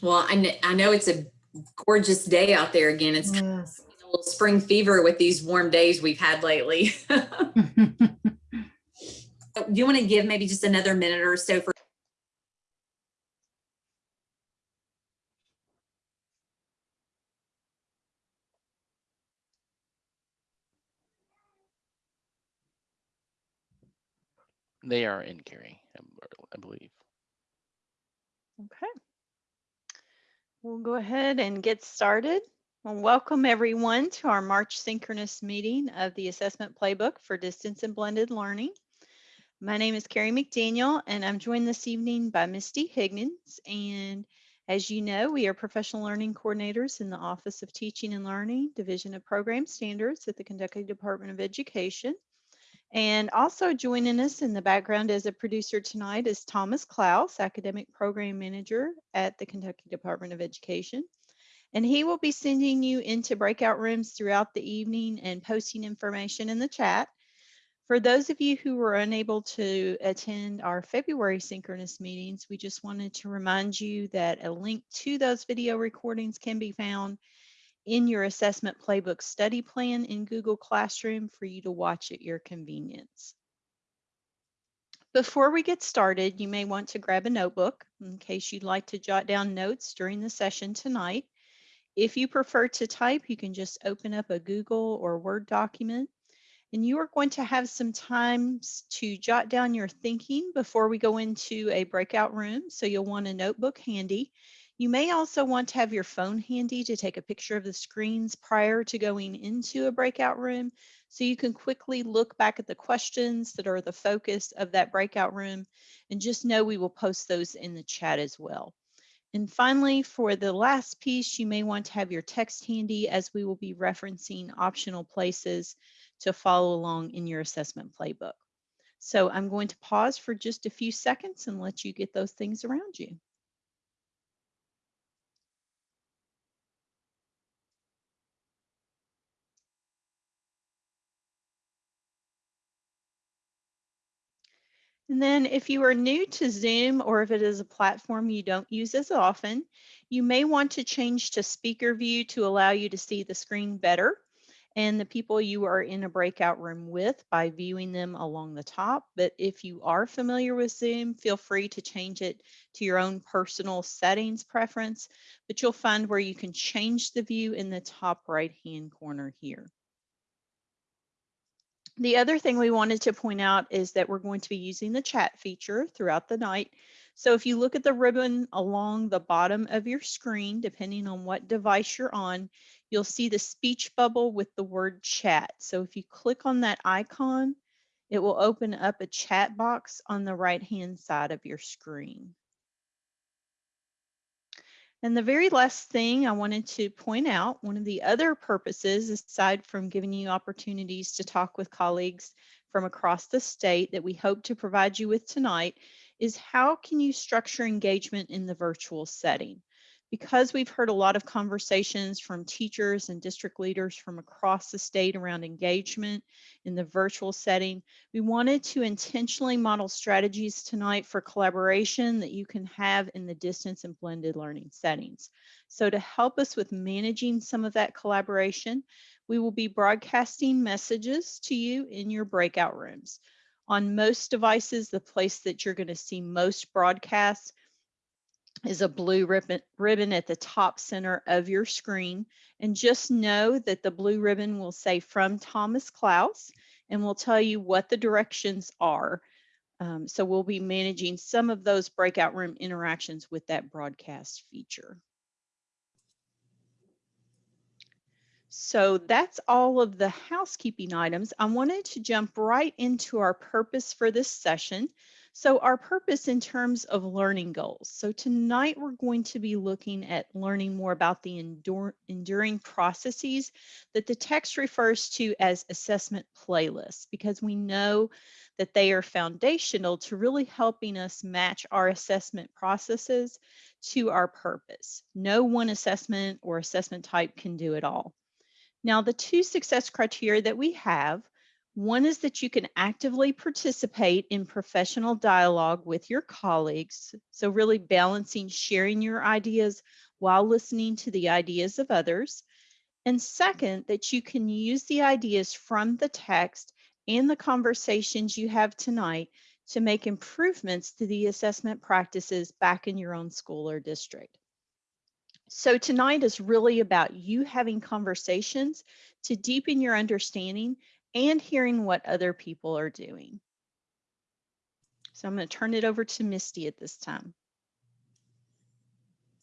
Well, I, kn- I know it's a gorgeous day out there again. It's kind of a little spring fever with these warm days we've had lately. Do you want to give maybe just another minute or so for They are in Gary, I b- I believe. Okay. We'll go ahead and get started. Well, welcome everyone to our March synchronous meeting of the Assessment Playbook for Distance and Blended Learning. My name is Carrie McDaniel and I'm joined this evening by Misty Higgins. And as you know, we are professional learning coordinators in the Office of Teaching and Learning, Division of Program Standards at the Kentucky Department of Education. And also joining us in the background as a producer tonight is Thomas Klaus, Academic Program Manager at the Kentucky Department of Education. And he will be sending you into breakout rooms throughout the evening and posting information in the chat. For those of you who were unable to attend our February synchronous meetings, we just wanted to remind you that a link to those video recordings can be found in your assessment playbook study plan in Google Classroom for you to watch at your convenience. Before we get started, you may want to grab a notebook in case you'd like to jot down notes during the session tonight. If you prefer to type, you can just open up a Google or Word document. And you are going to have some times to jot down your thinking before we go into a breakout room. So you'll want a notebook handy. You may also want to have your phone handy to take a picture of the screens prior to going into a breakout room so you can quickly look back at the questions that are the focus of that breakout room and just know we will post those in the chat as well. And finally, for the last piece, you may want to have your text handy as we will be referencing optional places to follow along in your assessment playbook. So I'm going to pause for just a few seconds and let you get those things around you. And then if you are new to Zoom or if it is a platform you don't use as often, you may want to change to speaker view to allow you to see the screen better and the people you are in a breakout room with by viewing them along the top. But if you are familiar with Zoom, feel free to change it to your own personal settings preference, but you'll find where you can change the view in the top right hand corner here. The other thing we wanted to point out is that we're going to be using the chat feature throughout the night. So if you look at the ribbon along the bottom of your screen, depending on what device you're on, you'll see the speech bubble with the word chat. So if you click on that icon, it will open up a chat box on the right hand side of your screen. And the very last thing I wanted to point out, one of the other purposes, aside from giving you opportunities to talk with colleagues from across the state that we hope to provide you with tonight, is how can you structure engagement in the virtual setting? Because we've heard a lot of conversations from teachers and district leaders from across the state around engagement in the virtual setting, we wanted to intentionally model strategies tonight for collaboration that you can have in the distance and blended learning settings. So to help us with managing some of that collaboration, we will be broadcasting messages to you in your breakout rooms. On most devices, the place that you're going to see most broadcasts is a blue ribbon, ribbon at the top center of your screen. And just know that the blue ribbon will say from Thomas Klaus and will tell you what the directions are. Um, so we'll be managing some of those breakout room interactions with that broadcast feature. So that's all of the housekeeping items. I wanted to jump right into our purpose for this session. So our purpose in terms of learning goals. So tonight we're going to be looking at learning more about the endure, enduring processes that the text refers to as assessment playlists, because we know that they are foundational to really helping us match our assessment processes to our purpose. No one assessment or assessment type can do it all. Now, the two success criteria that we have One is that you can actively participate in professional dialogue with your colleagues. So really balancing sharing your ideas while listening to the ideas of others. And second, that you can use the ideas from the text and the conversations you have tonight to make improvements to the assessment practices back in your own school or district. So tonight is really about you having conversations to deepen your understanding and hearing what other people are doing. So I'm going to turn it over to Misty at this time.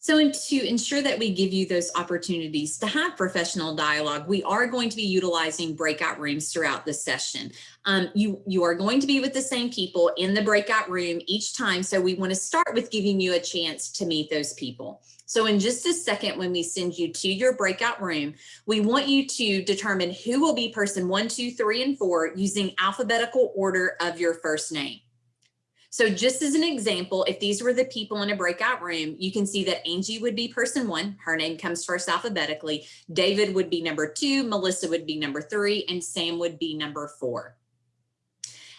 So to ensure that we give you those opportunities to have professional dialogue, we are going to be utilizing breakout rooms throughout the session. Um, you, you are going to be with the same people in the breakout room each time. So we want to start with giving you a chance to meet those people. So in just a second, when we send you to your breakout room, we want you to determine who will be person one, two, three, and four using alphabetical order of your first name. So just as an example, if these were the people in a breakout room, you can see that Angie would be person one, her name comes first alphabetically, David would be number two, Melissa would be number three, and Sam would be number four.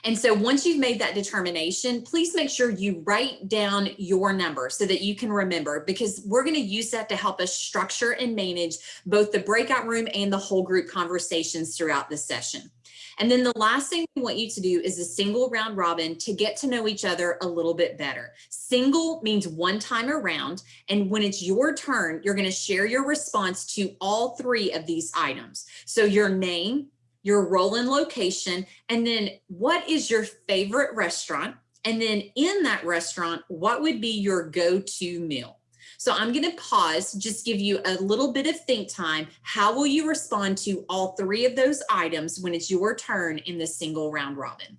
And so once you've made that determination, please make sure you write down your number so that you can remember because we're going to use that to help us structure and manage both the breakout room and the whole group conversations throughout the session. And then the last thing we want you to do is a single round robin to get to know each other a little bit better. Single means one time around. And when it's your turn, you're going to share your response to all three of these items. So your name, your role and location, and then what is your favorite restaurant? And then in that restaurant, what would be your go-to meal? So I'm going to pause, just give you a little bit of think time. How will you respond to all three of those items when it's your turn in the single round robin?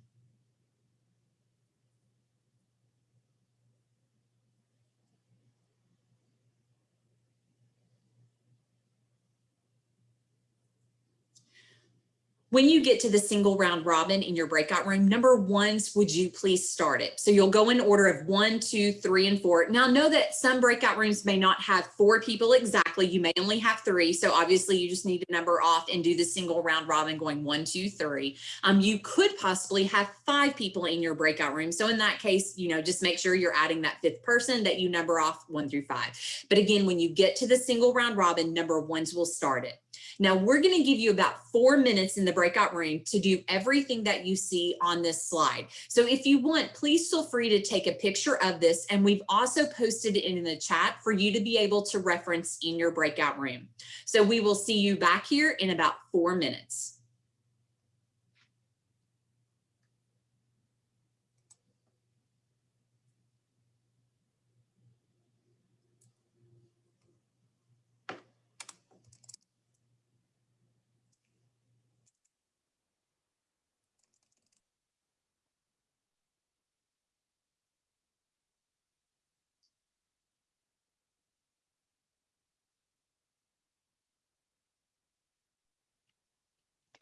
When you get to the single round robin in your breakout room, number ones, would you please start it? So you'll go in order of one, two, three, and four. Now know that some breakout rooms may not have four people exactly. You may only have three. So obviously you just need to number off and do the single round robin going one, two, three. Um, you could possibly have five people in your breakout room. So in that case, you know, just make sure you're adding that fifth person that you number off one through five. But again, when you get to the single round robin, number ones will start it. Now we're going to give you about four minutes in the breakout room to do everything that you see on this slide. So if you want, please feel free to take a picture of this. And we've also posted it in the chat for you to be able to reference in your breakout room. So we will see you back here in about four minutes.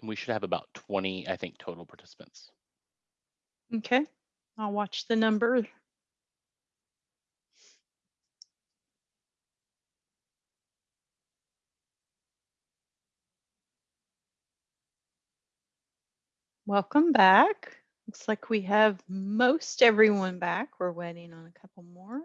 We should have about 20, I think, total participants. Okay, I'll watch the number. Welcome back. Looks like we have most everyone back. We're waiting on a couple more.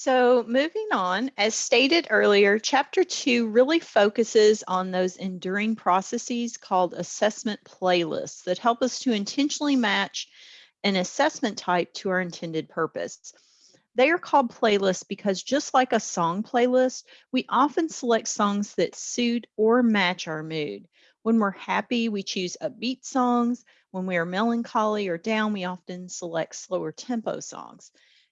So moving on, as stated earlier, chapter two really focuses on those enduring processes called assessment playlists that help us to intentionally match an assessment type to our intended purpose. They are called playlists because just like a song playlist, we often select songs that suit or match our mood. When we're happy, we choose upbeat songs. When we are melancholy or down, we often select slower tempo songs.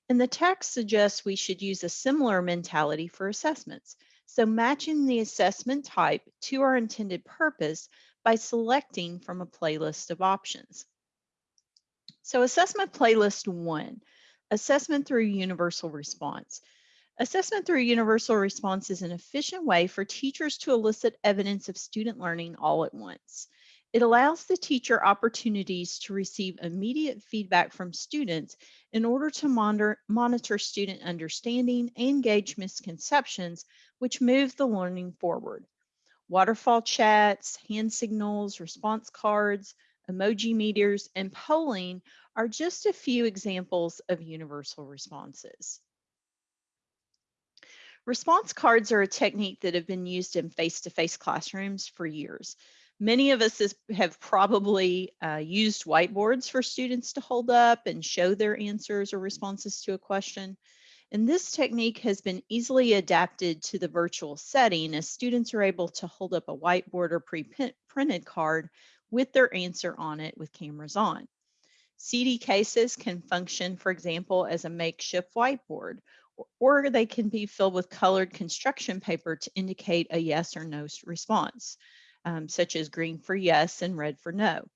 And the text suggests we should use a similar mentality for assessments. So matching the assessment type to our intended purpose by selecting from a playlist of options. So assessment playlist one, assessment through universal response. Assessment through universal response is an efficient way for teachers to elicit evidence of student learning all at once. It allows the teacher opportunities to receive immediate feedback from students in order to monitor, monitor student understanding and gauge misconceptions, which move the learning forward. Waterfall chats, hand signals, response cards, emoji meters, and polling are just a few examples of universal responses. Response cards are a technique that have been used in face-to-face classrooms for years. Many of us is, have probably uh, used whiteboards for students to hold up and show their answers or responses to a question. And this technique has been easily adapted to the virtual setting as students are able to hold up a whiteboard or pre-printed card with their answer on it with cameras on. CD cases can function, for example, as a makeshift whiteboard, or they can be filled with colored construction paper to indicate a yes or no response um, such as green for yes and red for no.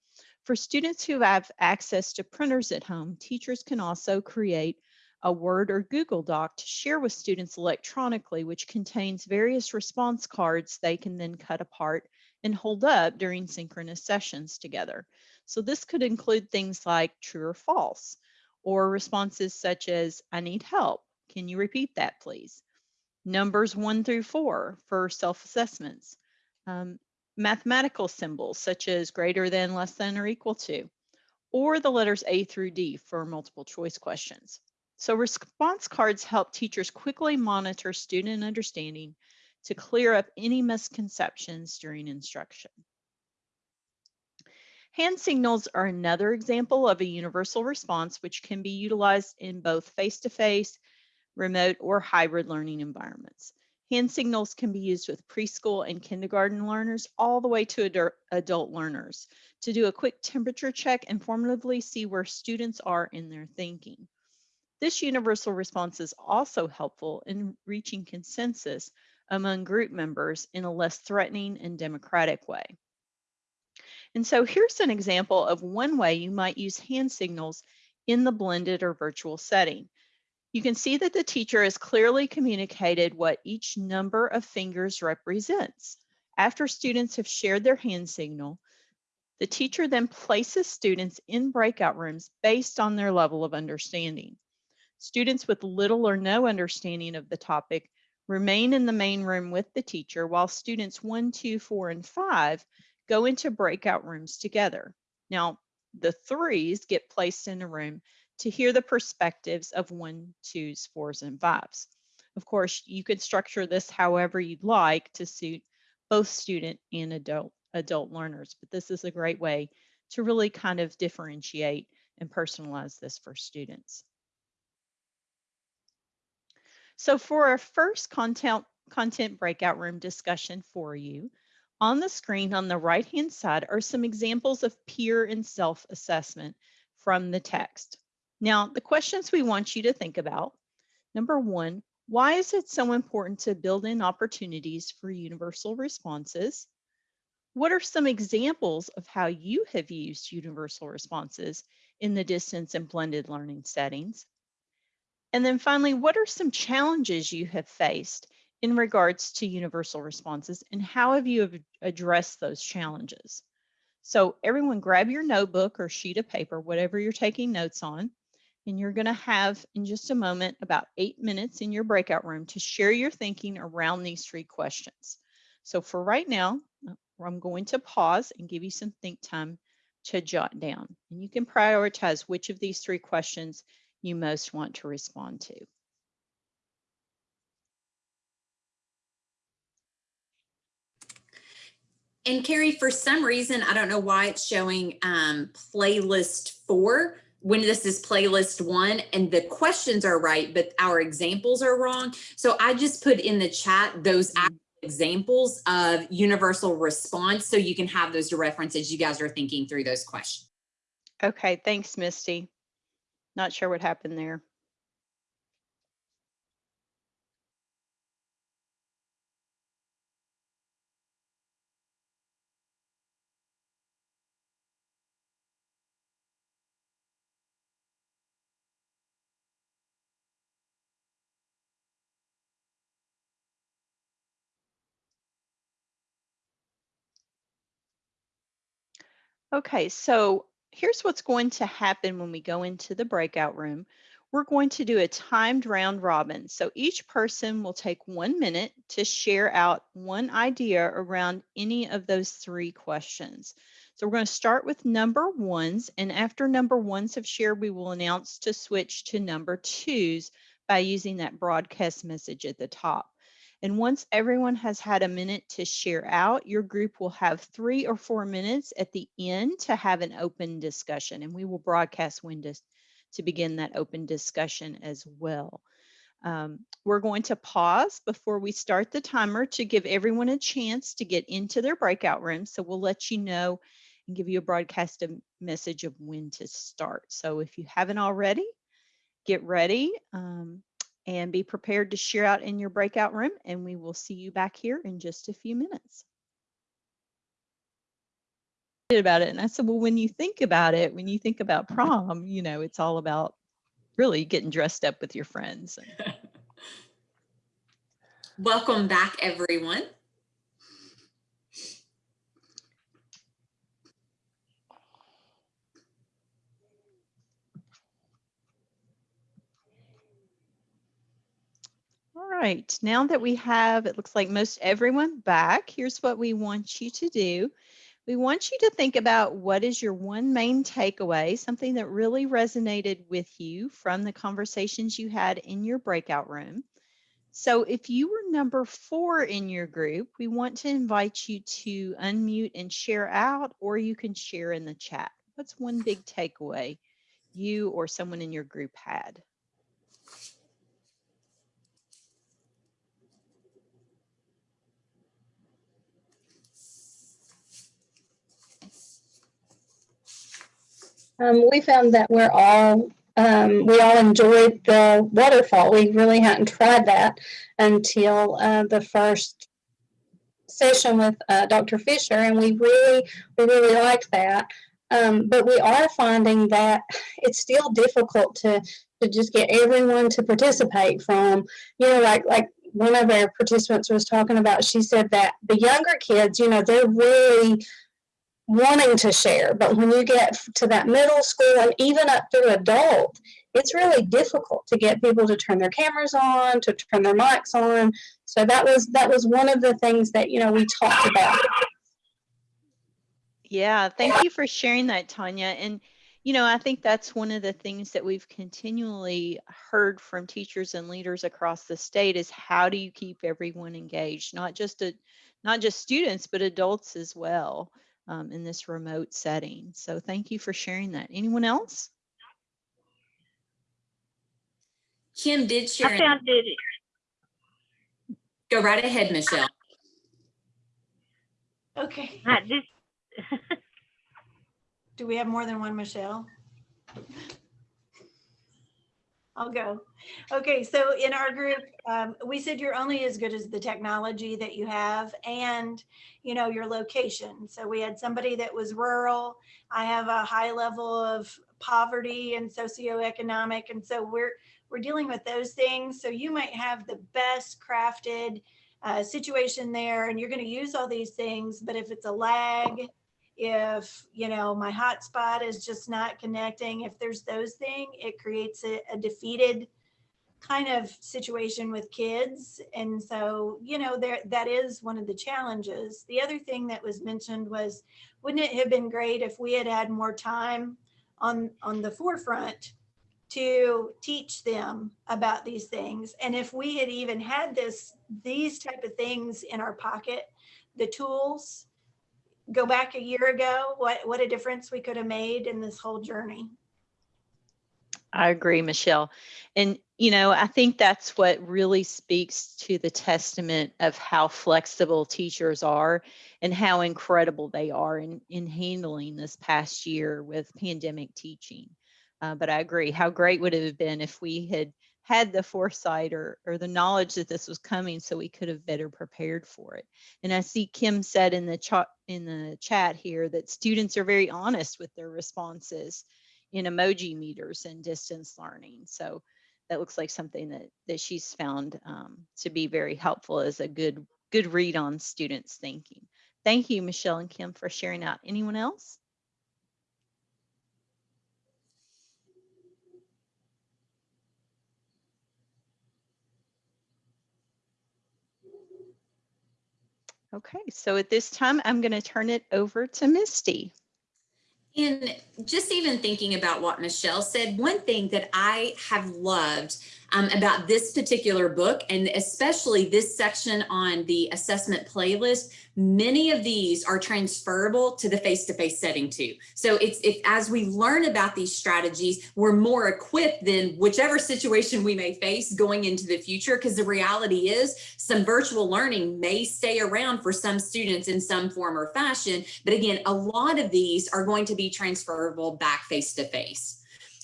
For students who have access to printers at home, teachers can also create a Word or Google Doc to share with students electronically, which contains various response cards they can then cut apart and hold up during synchronous sessions together. So this could include things like true or false, or responses such as, I need help. Can you repeat that, please? Numbers one through four for self-assessments. Um, mathematical symbols such as greater than, less than, or equal to, or the letters A through D for multiple choice questions. So response cards help teachers quickly monitor student understanding to clear up any misconceptions during instruction. Hand signals are another example of a universal response which can be utilized in both face-to-face, -face, remote, or hybrid learning environments. Hand signals can be used with preschool and kindergarten learners all the way to adult learners to do a quick temperature check and formatively see where students are in their thinking. This universal response is also helpful in reaching consensus among group members in a less threatening and democratic way. And so here's an example of one way you might use hand signals in the blended or virtual setting. You can see that the teacher has clearly communicated what each number of fingers represents. After students have shared their hand signal, the teacher then places students in breakout rooms based on their level of understanding. Students with little or no understanding of the topic remain in the main room with the teacher while students one, two, four, and five go into breakout rooms together. Now, the threes get placed in a room to hear the perspectives of one, twos, fours, and fives. Of course, you could structure this however you'd like to suit both student and adult, adult learners, but this is a great way to really kind of differentiate and personalize this for students. So for our first content, content breakout room discussion for you, on the screen on the right-hand side are some examples of peer and self-assessment from the text. Now, the questions we want you to think about, number one, why is it so important to build in opportunities for universal responses? What are some examples of how you have used universal responses in the distance and blended learning settings? And then finally, what are some challenges you have faced in regards to universal responses and how have you addressed those challenges? So everyone grab your notebook or sheet of paper, whatever you're taking notes on, and you're going to have in just a moment about eight minutes in your breakout room to share your thinking around these three questions. So for right now, uh, I'm going to pause and give you some think time to jot down. And you can prioritize which of these three questions you most want to respond to. And Carrie, for some reason, I don't know why it's showing um, playlist four, when this is playlist one and the questions are right, but our examples are wrong. So I just put in the chat those mm-hmm. examples of universal response so you can have those to reference as you guys are thinking through those questions. Okay, thanks, Misty. Not sure what happened there. Okay, so here's what's going to happen when we go into the breakout room. We're going to do a timed round robin. So each person will take one minute to share out one idea around any of those three questions. So we're going to start with number ones, and after number ones have shared, we will announce to switch to number twos by using that broadcast message at the top. And once everyone has had a minute to share out, your group will have three or four minutes at the end to have an open discussion. And we will broadcast when to, to begin that open discussion as well. Um, we're going to pause before we start the timer to give everyone a chance to get into their breakout room. So we'll let you know and give you a broadcast message of when to start. So if you haven't already, get ready. Um, and be prepared to share out in your breakout room and we will see you back here in just a few minutes. About it. And I said, well, when you think about it, when you think about prom, you know, it's all about really getting dressed up with your friends. Welcome back, everyone. Right, now that we have, it looks like most everyone back, here's what we want you to do. We want you to think about what is your one main takeaway, something that really resonated with you from the conversations you had in your breakout room. So if you were number four in your group, we want to invite you to unmute and share out, or you can share in the chat. What's one big takeaway you or someone in your group had? Um, we found that we're all um, we all enjoyed the waterfall. We really hadn't tried that until uh, the first session with uh, Dr. Fisher, and we really we really liked that. Um, but we are finding that it's still difficult to to just get everyone to participate. From you know, like like one of our participants was talking about. She said that the younger kids, you know, they're really wanting to share. But when you get to that middle school and even up through adult, it's really difficult to get people to turn their cameras on, to turn their mics on. So that was that was one of the things that you know we talked about. Yeah, thank you for sharing that, Tanya. And you know, I think that's one of the things that we've continually heard from teachers and leaders across the state is how do you keep everyone engaged, not just a, not just students, but adults as well um, in this remote setting. So thank you for sharing that. Anyone else? Kim did share. I found it. Go right ahead, Michelle. Okay. Do we have more than one Michelle? I'll go. Okay, so in our group, um, we said you're only as good as the technology that you have and, you know, your location. So we had somebody that was rural. I have a high level of poverty and socioeconomic. And so we're, we're dealing with those things. So you might have the best crafted uh, situation there and you're going to use all these things. But if it's a lag, if you know my hotspot is just not connecting if there's those things it creates a, a, defeated kind of situation with kids. And so you know there that is one of the challenges. The other thing that was mentioned was wouldn't it have been great if we had had more time on on the forefront to teach them about these things? And if we had even had this these type of things in our pocket the tools go back a year ago, what, what a difference we could have made in this whole journey. I agree, Michelle. And, you know, I think that's what really speaks to the testament of how flexible teachers are and how incredible they are in, in handling this past year with pandemic teaching. Uh, but I agree, how great would it have been if we had had the foresight or, or the knowledge that this was coming so we could have better prepared for it. And I see Kim said in the chat in the chat here that students are very honest with their responses in emoji meters and distance learning. So that looks like something that, that she's found um, to be very helpful as a good, good read on students thinking. Thank you, Michelle and Kim, for sharing out. Anyone else? Okay, so at this time, I'm going to turn it over to Misty. And just even thinking about what Michelle said, one thing that I have loved um, about this particular book, and especially this section on the assessment playlist, many of these are transferable to the face-to-face setting too. So it's if as we learn about these strategies, we're more equipped than whichever situation we may face going into the future. Because the reality is some virtual learning may stay around for some students in some form or fashion. But again, a lot of these are going to be transferable back face-to-face.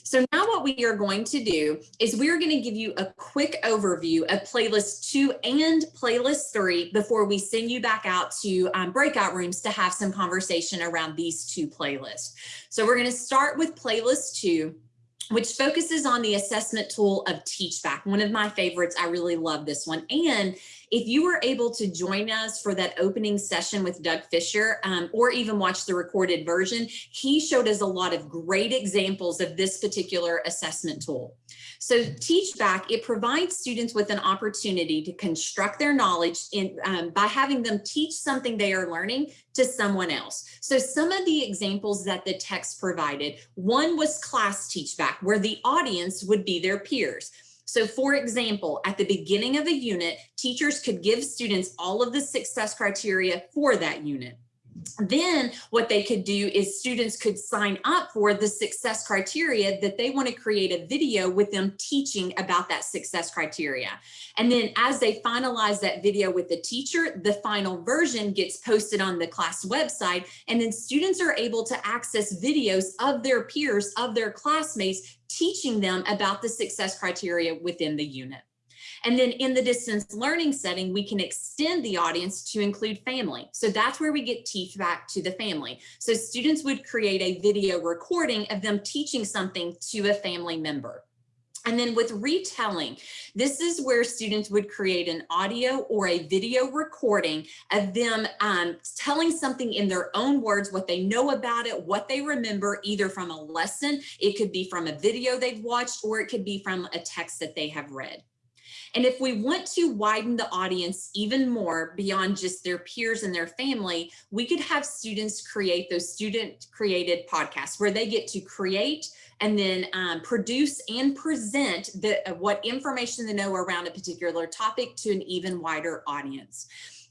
So now what we are going to do is we're going to give you a quick overview of playlist two and playlist three before we send you back out to um, breakout rooms to have some conversation around these two playlists. So we're going to start with playlist two which focuses on the assessment tool of Teachback, one of my favorites. I really love this one. And if you were able to join us for that opening session with Doug Fisher um, or even watch the recorded version, he showed us a lot of great examples of this particular assessment tool. So Teachback, it provides students with an opportunity to construct their knowledge in, um, by having them teach something they are learning to someone else. So some of the examples that the text provided, one was class Teachback, where the audience would be their peers. So for example, at the beginning of a unit, teachers could give students all of the success criteria for that unit. Then what they could do is students could sign up for the success criteria that they want to create a video with them teaching about that success criteria. And then as they finalize that video with the teacher, the final version gets posted on the class website. And then students are able to access videos of their peers, of their classmates, teaching them about the success criteria within the unit. And then in the distance learning setting, we can extend the audience to include family. So that's where we get teach back to the family. So students would create a video recording of them teaching something to a family member. And then with retelling, this is where students would create an audio or a video recording of them um, telling something in their own words, what they know about it, what they remember, either from a lesson, it could be from a video they've watched, or it could be from a text that they have read. And if we want to widen the audience even more beyond just their peers and their family, we could have students create those student created podcasts where they get to create and then um, produce and present the, uh, what information they know around a particular topic to an even wider audience.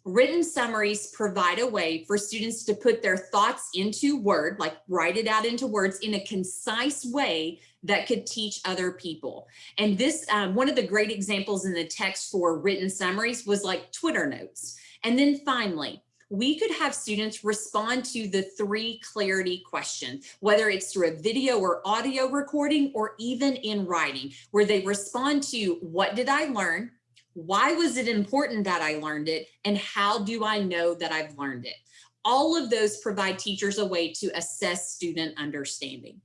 Written summaries provide a way for students to put their thoughts into word, like write it out into words in a concise way that could teach other people. And this, um, one of the great examples in the text for written summaries was like Twitter notes. And then finally, we could have students respond to the three clarity questions, whether it's through a video or audio recording or even in writing, where they respond to what did I learn? Why was it important that I learned it? And how do I know that I've learned it? All of those provide teachers a way to assess student understanding.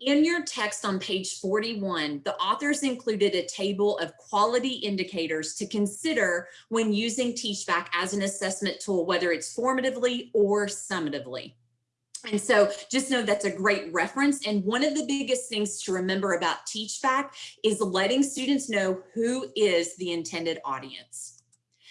In your text on page 41, the authors included a table of quality indicators to consider when using Teachback as an assessment tool, whether it's formatively or summatively. And so just know that's a great reference. And one of the biggest things to remember about Teachback is letting students know who is the intended audience.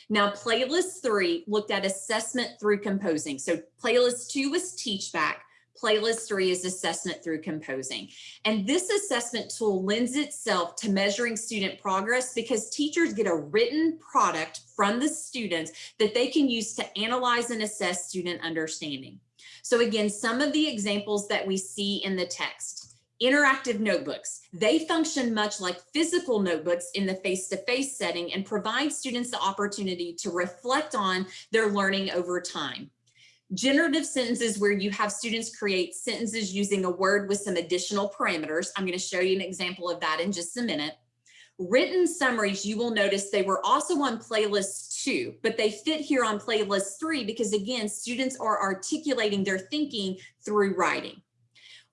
Now, playlist three looked at assessment through composing. So playlist two was Teachback. Playlist three is assessment through composing. And this assessment tool lends itself to measuring student progress because teachers get a written product from the students that they can use to analyze and assess student understanding. So again, some of the examples that we see in the text, interactive notebooks. They function much like physical notebooks in the face-to-face -face setting and provide students the opportunity to reflect on their learning over time. Generative sentences where you have students create sentences using a word with some additional parameters. I'm going to show you an example of that in just a minute. Written summaries, you will notice they were also on playlist two, but they fit here on playlist three because again, students are articulating their thinking through writing.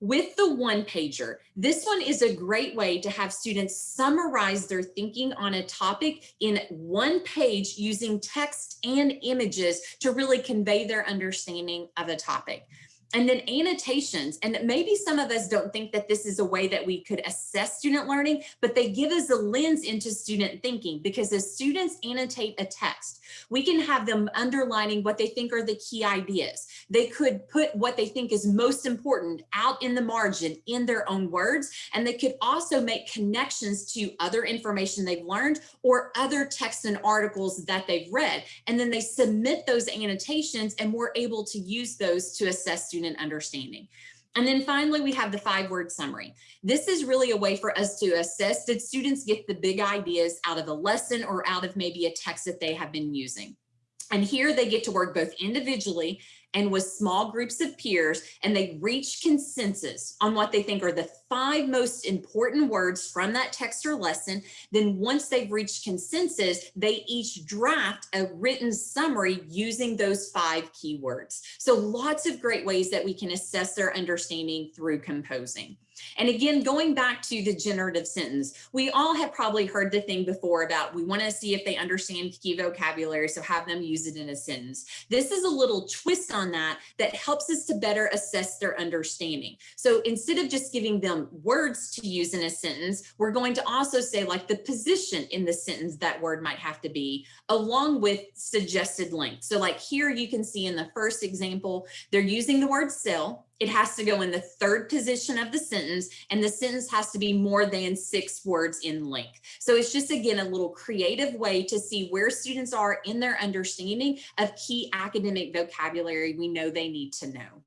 With the one pager, this one is a great way to have students summarize their thinking on a topic in one page using text and images to really convey their understanding of a topic. And then annotations, and maybe some of us don't think that this is a way that we could assess student learning, but they give us a lens into student thinking because as students annotate a text, we can have them underlining what they think are the key ideas. They could put what they think is most important out in the margin in their own words, and they could also make connections to other information they've learned or other texts and articles that they've read. And then they submit those annotations and we're able to use those to assess student understanding. And then finally, we have the five word summary. This is really a way for us to assess, did students get the big ideas out of a lesson or out of maybe a text that they have been using? And here they get to work both individually and with small groups of peers, and they reach consensus on what they think are the five most important words from that text or lesson. Then once they've reached consensus, they each draft a written summary using those five keywords. So lots of great ways that we can assess their understanding through composing. And again, going back to the generative sentence, we all have probably heard the thing before about we want to see if they understand key vocabulary, so have them use it in a sentence. This is a little twist on that that helps us to better assess their understanding. So instead of just giving them words to use in a sentence, we're going to also say like the position in the sentence that word might have to be along with suggested length. So like here you can see in the first example, they're using the word sell it has to go in the third position of the sentence and the sentence has to be more than six words in length. So it's just, again, a little creative way to see where students are in their understanding of key academic vocabulary we know they need to know.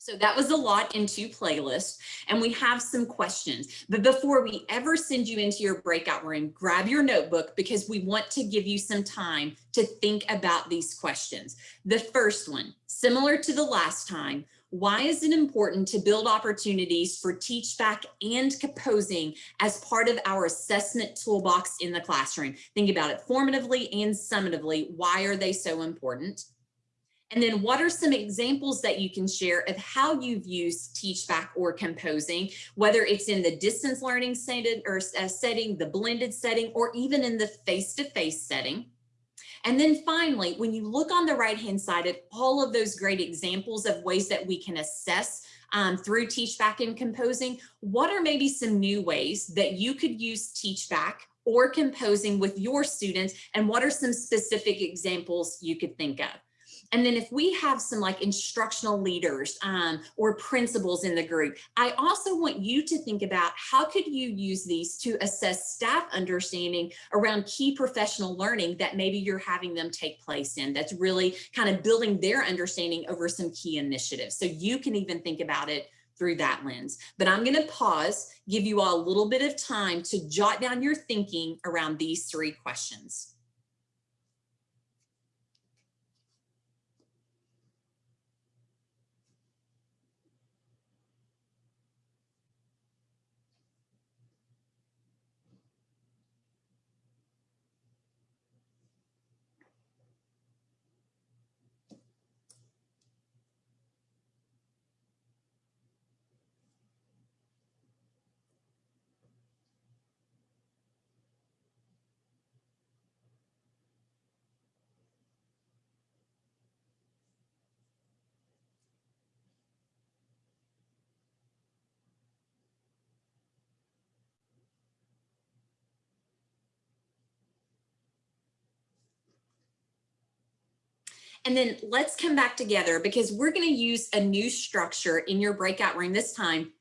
So that was a lot into playlist and we have some questions. But before we ever send you into your breakout room, grab your notebook because we want to give you some time to think about these questions. The first one, similar to the last time, why is it important to build opportunities for teach back and composing as part of our assessment toolbox in the classroom? Think about it formatively and summatively. Why are they so important? And then what are some examples that you can share of how you've used teach back or composing, whether it's in the distance learning setting or uh, setting, the blended setting, or even in the face-to-face -face setting? And then finally, when you look on the right-hand side at all of those great examples of ways that we can assess um, through Teach Back and composing, what are maybe some new ways that you could use Teach Back or composing with your students? And what are some specific examples you could think of? And then if we have some like instructional leaders um, or principals in the group, I also want you to think about how could you use these to assess staff understanding around key professional learning that maybe you're having them take place in that's really kind of building their understanding over some key initiatives. So you can even think about it through that lens. But I'm going to pause, give you all a little bit of time to jot down your thinking around these three questions. And then let's come back together because we're going to use a new structure in your breakout room this time.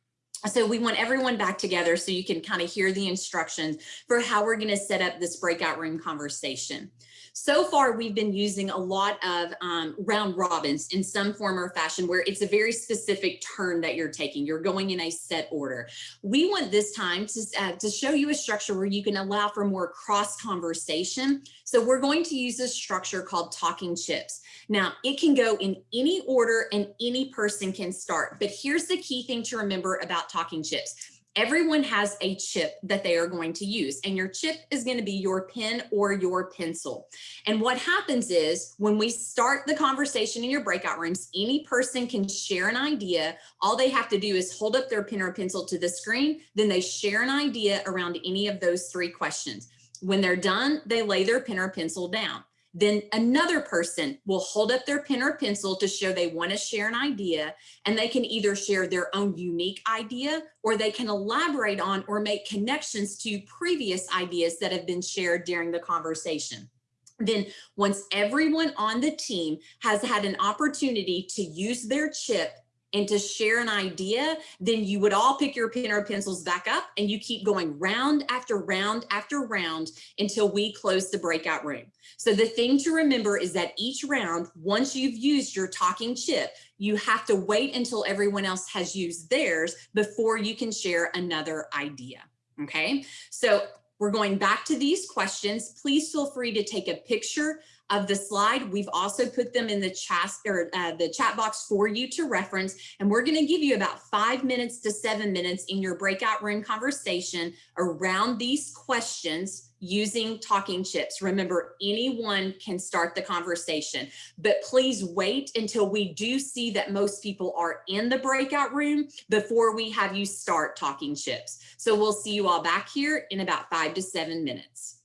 So we want everyone back together so you can kind of hear the instructions for how we're going to set up this breakout room conversation. So far, we've been using a lot of um, round robins in some form or fashion where it's a very specific turn that you're taking. You're going in a set order. We want this time to, uh, to show you a structure where you can allow for more cross conversation. So we're going to use a structure called talking chips. Now, it can go in any order and any person can start. But here's the key thing to remember about talking chips everyone has a chip that they are going to use and your chip is going to be your pen or your pencil. And what happens is when we start the conversation in your breakout rooms, any person can share an idea. All they have to do is hold up their pen or pencil to the screen. Then they share an idea around any of those three questions. When they're done, they lay their pen or pencil down. Then another person will hold up their pen or pencil to show they want to share an idea and they can either share their own unique idea or they can elaborate on or make connections to previous ideas that have been shared during the conversation. Then once everyone on the team has had an opportunity to use their chip and to share an idea, then you would all pick your pen or pencils back up and you keep going round after round after round until we close the breakout room. So the thing to remember is that each round, once you've used your talking chip, you have to wait until everyone else has used theirs before you can share another idea. Okay, so we're going back to these questions. Please feel free to take a picture of the slide. We've also put them in the chat or uh, the chat box for you to reference. And we're going to give you about five minutes to seven minutes in your breakout room conversation around these questions using talking chips. Remember, anyone can start the conversation, but please wait until we do see that most people are in the breakout room before we have you start talking chips. So we'll see you all back here in about five to seven minutes.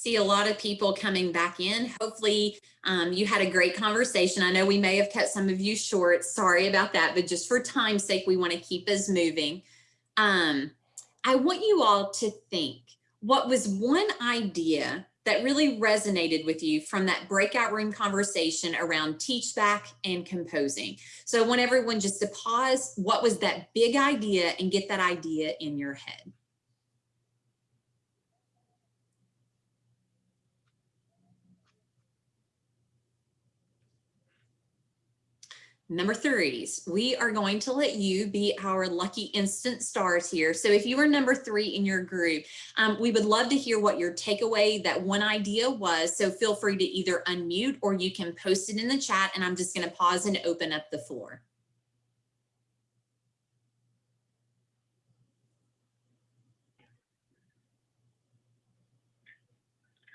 See a lot of people coming back in. Hopefully um, you had a great conversation. I know we may have cut some of you short. Sorry about that, but just for time's sake, we want to keep us moving. Um, I want you all to think what was one idea that really resonated with you from that breakout room conversation around teach back and composing. So I want everyone just to pause. What was that big idea and get that idea in your head? Number threes, we are going to let you be our lucky instant stars here. So if you are number three in your group, um, we would love to hear what your takeaway, that one idea was. So feel free to either unmute or you can post it in the chat and I'm just gonna pause and open up the floor.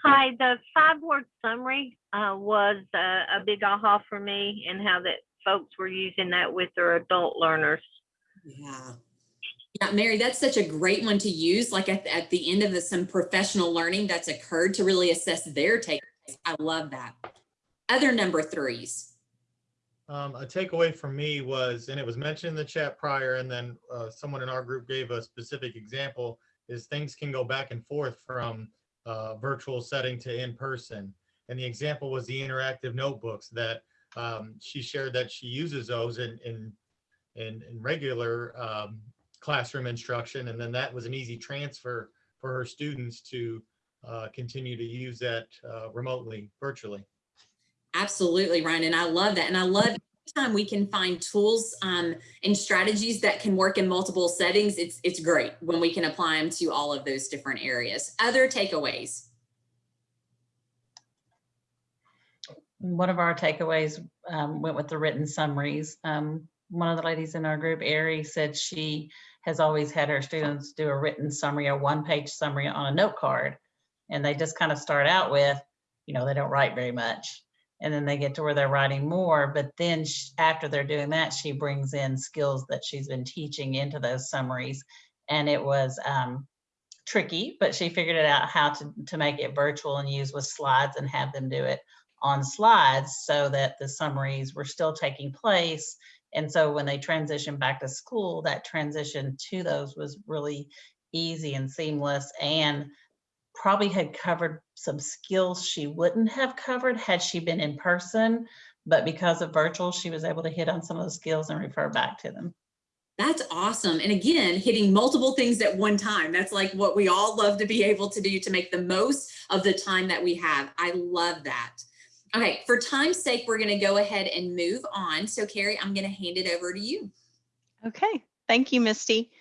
Hi, the five word summary uh, was uh, a big aha for me and how that folks were using that with their adult learners. Yeah. Yeah, Mary, that's such a great one to use, like at, at the end of the, some professional learning that's occurred to really assess their takeaways. I love that. Other number threes. Um, a takeaway from me was, and it was mentioned in the chat prior, and then uh, someone in our group gave a specific example, is things can go back and forth from uh, virtual setting to in person. And the example was the interactive notebooks that um, she shared that she uses those in, in, in, in regular um, classroom instruction. And then that was an easy transfer for her students to uh, continue to use that uh, remotely, virtually. Absolutely, Ryan. And I love that. And I love time we can find tools um, and strategies that can work in multiple settings. It's, it's great when we can apply them to all of those different areas. Other takeaways. One of our takeaways um, went with the written summaries. Um, one of the ladies in our group, Ari, said she has always had her students do a written summary, a one-page summary on a note card. And they just kind of start out with, you know, they don't write very much. And then they get to where they're writing more. But then she, after they're doing that, she brings in skills that she's been teaching into those summaries. And it was um, tricky, but she figured it out how to, to make it virtual and use with slides and have them do it on slides so that the summaries were still taking place. And so when they transitioned back to school, that transition to those was really easy and seamless and probably had covered some skills she wouldn't have covered had she been in person. But because of virtual, she was able to hit on some of those skills and refer back to them. That's awesome. And again, hitting multiple things at one time. That's like what we all love to be able to do to make the most of the time that we have. I love that. Okay, for time's sake, we're going to go ahead and move on. So Carrie, I'm going to hand it over to you. Okay, thank you, Misty.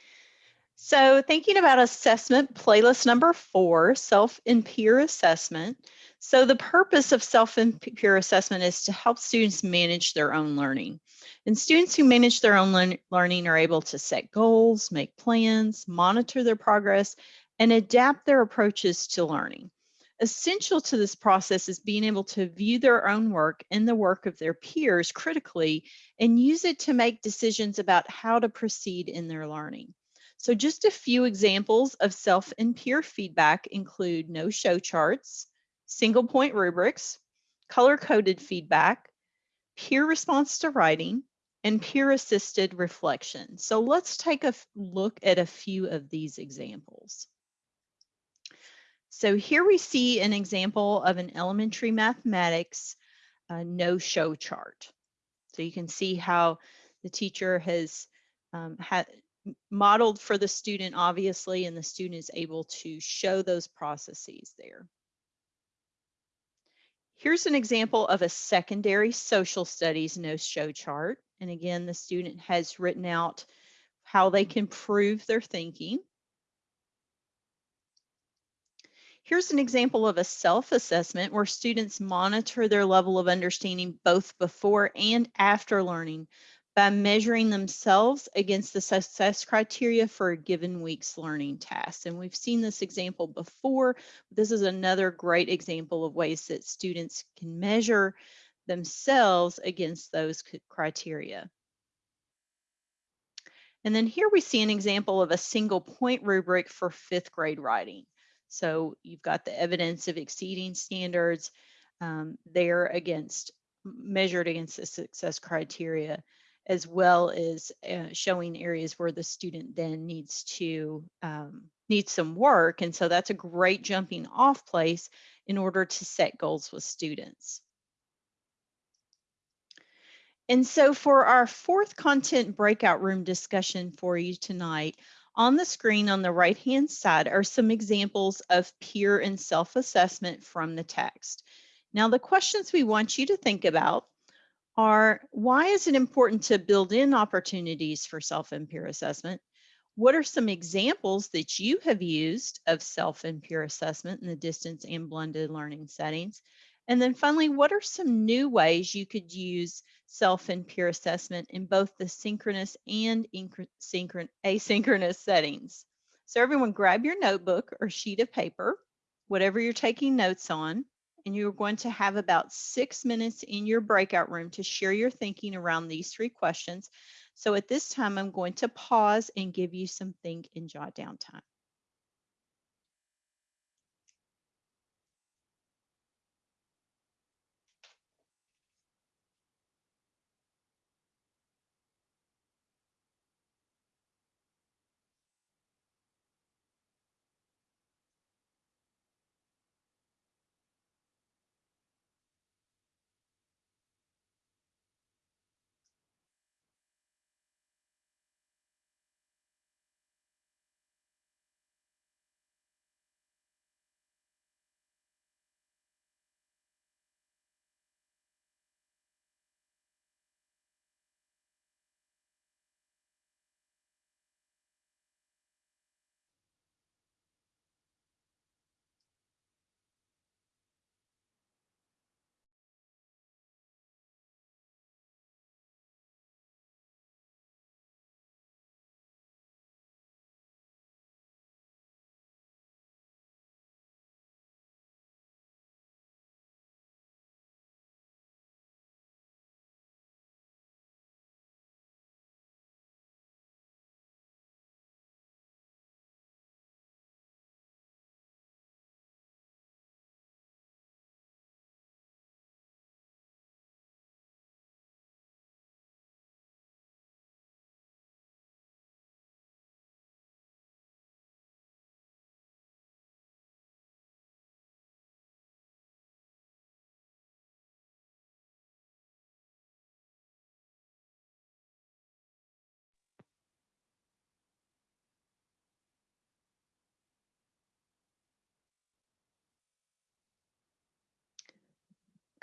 So thinking about assessment, playlist number four, self and peer assessment. So the purpose of self and peer assessment is to help students manage their own learning. And students who manage their own learn- learning are able to set goals, make plans, monitor their progress, and adapt their approaches to learning. Essential to this process is being able to view their own work and the work of their peers critically and use it to make decisions about how to proceed in their learning. So just a few examples of self and peer feedback include know show charts, single point rubrics, color coded feedback, peer response to writing, and peer assisted reflection. So let's take a look at a few of these examples. So here we see an example of an elementary mathematics uh, know show chart. So you can see how the teacher has um, had modeled for the student, obviously, and the student is able to show those processes there. Here's an example of a secondary social studies know show chart. And again, the student has written out how they can prove their thinking. Here's an example of a self-assessment where students monitor their level of understanding both before and after learning by measuring themselves against the success criteria for a given week's learning task. And we've seen this example before. This is another great example of ways that students can measure themselves against those criteria. And then here we see an example of a single point rubric for fifth grade writing. So you've got the evidence of exceeding standards um, there against measured against the success criteria as well as uh, showing areas where the student then needs to um, need some work. And so that's a great jumping off place in order to set goals with students. And so for our fourth content breakout room discussion for you tonight, on the screen on the right hand side are some examples of peer and self-assessment from the text. Now the questions we want you to think about are why is it important to build in opportunities for self and peer assessment? What are some examples that you have used of self and peer assessment in the distance and blended learning settings? And then finally, what are some new ways you could use self and peer assessment in both the synchronous and synchron asynchronous settings? So everyone grab your notebook or sheet of paper, whatever you're taking notes on, and you're going to have about six minutes in your breakout room to share your thinking around these three questions. So at this time, I'm going to pause and give you some think and jot down time.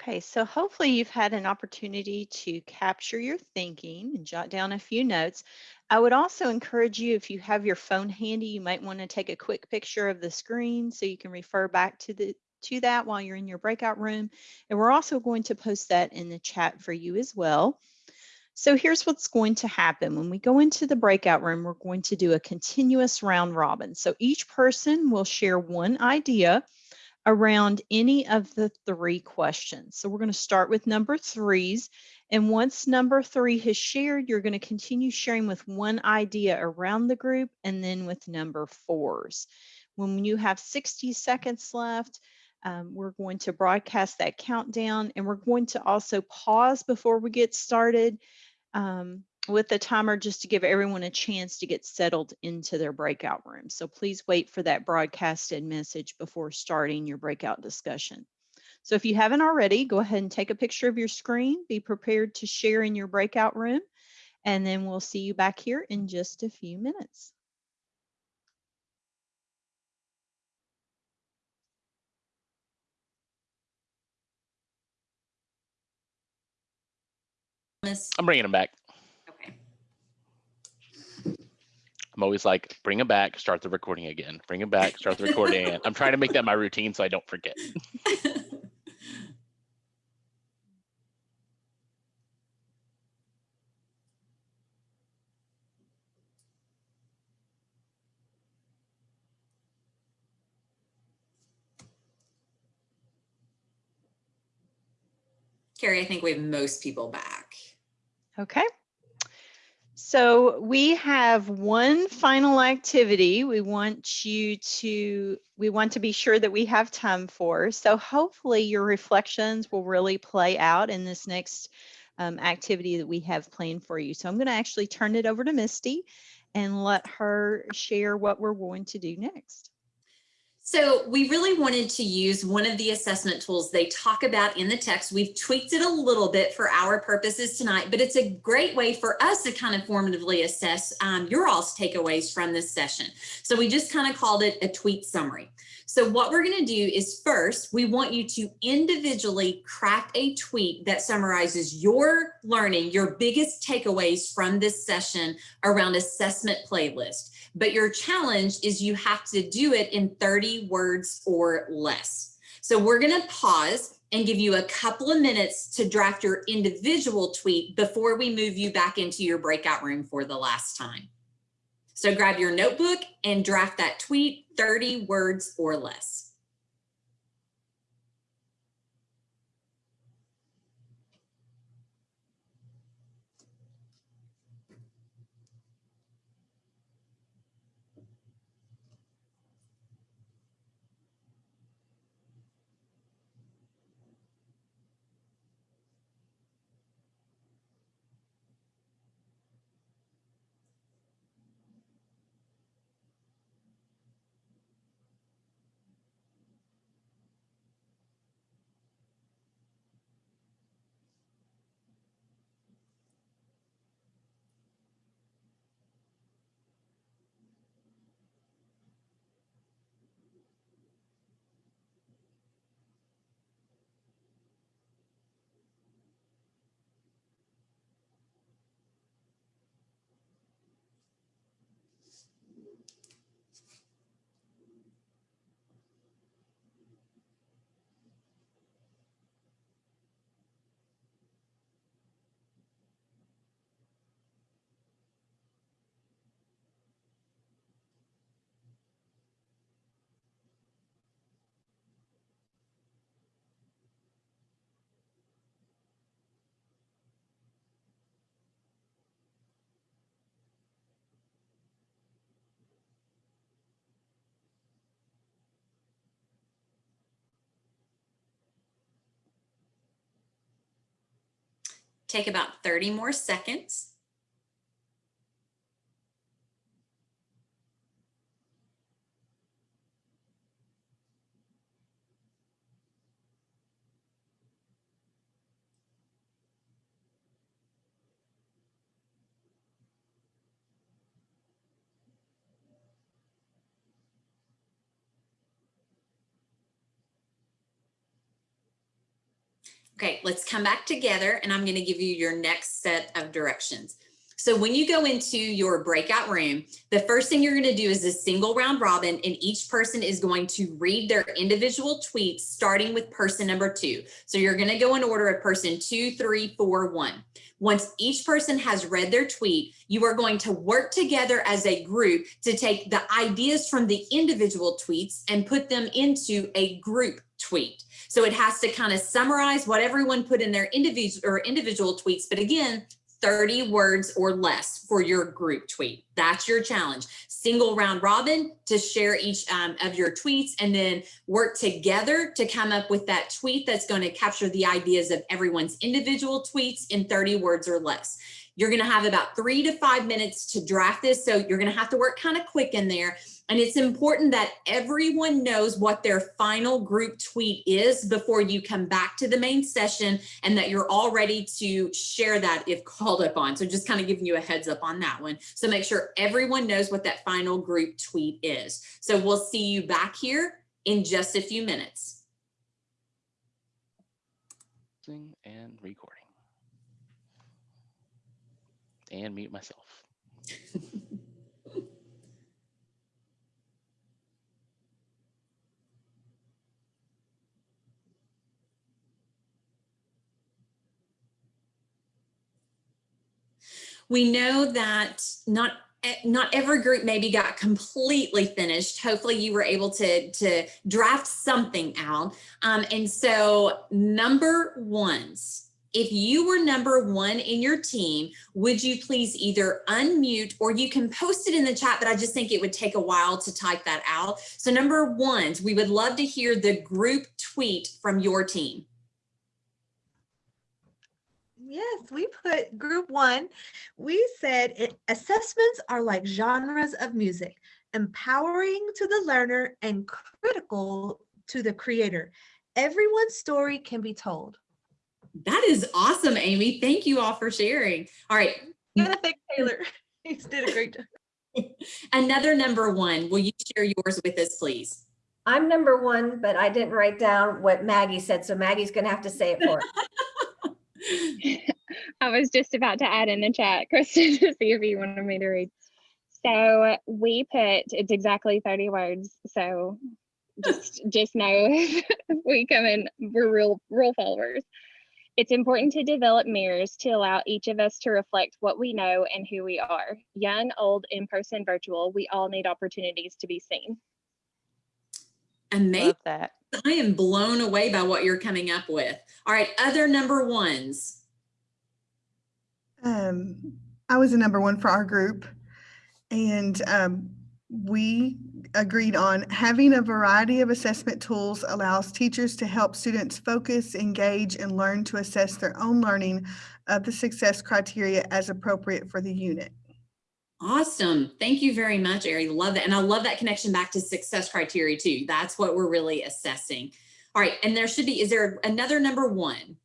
Okay, so hopefully you've had an opportunity to capture your thinking and jot down a few notes. I would also encourage you, if you have your phone handy, you might want to take a quick picture of the screen so you can refer back to the to that while you're in your breakout room. And we're also going to post that in the chat for you as well. So here's what's going to happen. When we go into the breakout room, we're going to do a continuous round robin. So each person will share one idea around any of the three questions. So we're going to start with number threes. And once number three has shared, you're going to continue sharing with one idea around the group and then with number fours. When you have 60 seconds left, um, we're going to broadcast that countdown and we're going to also pause before we get started um, with the timer just to give everyone a chance to get settled into their breakout room. So please wait for that broadcasted message before starting your breakout discussion. So if you haven't already, go ahead and take a picture of your screen, be prepared to share in your breakout room, and then we'll see you back here in just a few minutes. I'm bringing them back. Okay. I'm always like, bring them back, start the recording again. Bring them back, start the recording again. I'm trying to make that my routine so I don't forget. Carrie, I think we have most people back. Okay. So we have one final activity we want you to, we want to be sure that we have time for. So hopefully your reflections will really play out in this next um, activity that we have planned for you. So I'm going to actually turn it over to Misty and let her share what we're going to do next. So we really wanted to use one of the assessment tools they talk about in the text. We've tweaked it a little bit for our purposes tonight, but it's a great way for us to kind of formatively assess um, your all's takeaways from this session. So we just kind of called it a tweet summary. So what we're going to do is first, we want you to individually craft a tweet that summarizes your learning, your biggest takeaways from this session around assessment playlist. But your challenge is you have to do it in 30 words or less. So we're going to pause and give you a couple of minutes to draft your individual tweet before we move you back into your breakout room for the last time. So grab your notebook and draft that tweet 30 words or less. Take about 30 more seconds. Okay, let's come back together and I'm going to give you your next set of directions. So when you go into your breakout room, the first thing you're going to do is a single round robin and each person is going to read their individual tweets starting with person number two. So you're going to go in order of person two, three, four, one. Once each person has read their tweet, you are going to work together as a group to take the ideas from the individual tweets and put them into a group tweet. So it has to kind of summarize what everyone put in their individual or individual tweets. But again, 30 words or less for your group tweet. That's your challenge. Single round robin to share each um, of your tweets and then work together to come up with that tweet that's going to capture the ideas of everyone's individual tweets in 30 words or less. You're going to have about three to five minutes to draft this. So you're going to have to work kind of quick in there. And it's important that everyone knows what their final group tweet is before you come back to the main session and that you're all ready to share that if called upon. So just kind of giving you a heads up on that one. So make sure everyone knows what that final group tweet is. So we'll see you back here in just a few minutes. And recording. And mute myself. We know that not not every group maybe got completely finished. Hopefully you were able to, to draft something out. Um, and so number ones, if you were number one in your team, would you please either unmute or you can post it in the chat, but I just think it would take a while to type that out. So number ones, we would love to hear the group tweet from your team. Yes, we put group one. We said assessments are like genres of music, empowering to the learner and critical to the creator. Everyone's story can be told. That is awesome, Amy. Thank you all for sharing. All right, Gotta thank Taylor. He's did a great job. another number one. Will you share yours with us, please? I'm number one, but I didn't write down what Maggie said, so Maggie's gonna have to say it for us. I was just about to add in the chat, Kristen, to see if you wanted me to read. So we put it's exactly 30 words. So just just know if we come in, we're real real followers. It's important to develop mirrors to allow each of us to reflect what we know and who we are. Young, old, in person, virtual, we all need opportunities to be seen. Amazing. Love that. I am blown away by what you're coming up with. All right, other number ones. Um, I was a number one for our group, and um, we agreed on having a variety of assessment tools allows teachers to help students focus, engage, and learn to assess their own learning of the success criteria as appropriate for the unit. Awesome. Thank you very much, Ari. Love that. And I love that connection back to success criteria too. That's what we're really assessing. All right. And there should be, is there another number one?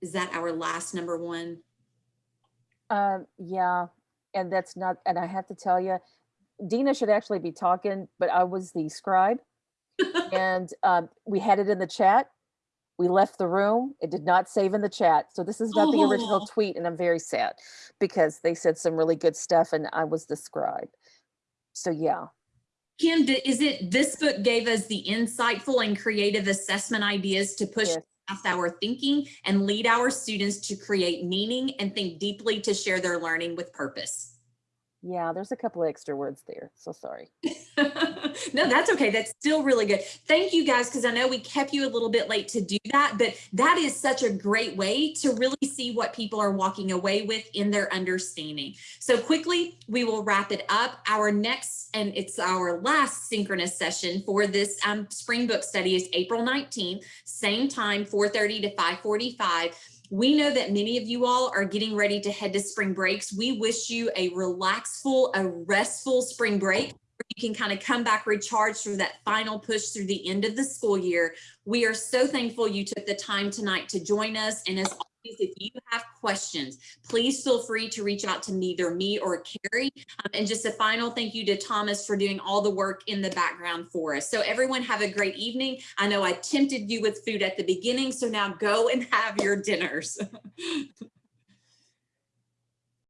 Is that our last number one? Um, yeah, and that's not, and I have to tell you, Dina should actually be talking, but I was the scribe. And um, we had it in the chat. We left the room. It did not save in the chat. So this is not the original Oh. tweet and I'm very sad because they said some really good stuff and I was the scribe. So yeah, Kim, is it this book gave us the insightful and creative assessment ideas to push Yes. Our thinking and lead our students to create meaning and think deeply to share their learning with purpose? Yeah, there's a couple of extra words there. So sorry. no, that's okay. That's still really good. Thank you guys, because I know we kept you a little bit late to do that, but that is such a great way to really see what people are walking away with in their understanding. So quickly, we will wrap it up. Our next, and it's our last synchronous session for this um, spring book study is April 19th, same time, 4.30 to 5.45. We know that many of you all are getting ready to head to spring breaks. We wish you a relaxful, a restful spring break. You can kind of come back recharged for that final push through the end of the school year. We are so thankful you took the time tonight to join us. And as If you have questions, please feel free to reach out to either me or Carrie. Um, And just a final thank you to Thomas for doing all the work in the background for us. So everyone have a great evening. I know I tempted you with food at the beginning, so now go and have your dinners.